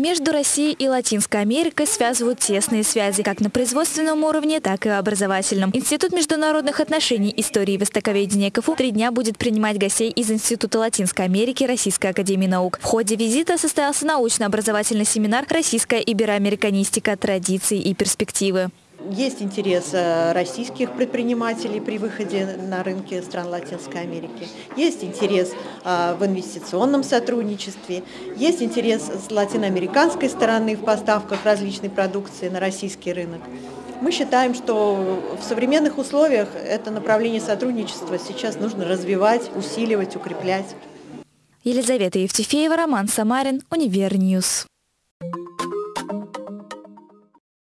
Между Россией и Латинской Америкой связывают тесные связи, как на производственном уровне, так и образовательном. Институт международных отношений, истории и востоковедения КФУ три дня будет принимать гостей из Института Латинской Америки Российской Академии Наук. В ходе визита состоялся научно-образовательный семинар «Российская ибероамериканистика. Традиции и перспективы». Есть интерес э, российских предпринимателей при выходе на рынки стран Латинской Америки. Есть интерес э, в инвестиционном сотрудничестве. Есть интерес с латиноамериканской стороны в поставках различной продукции на российский рынок. Мы считаем, что в современных условиях это направление сотрудничества сейчас нужно развивать, усиливать, укреплять. Елизавета Евтефеева, Роман Самарин, Univer News.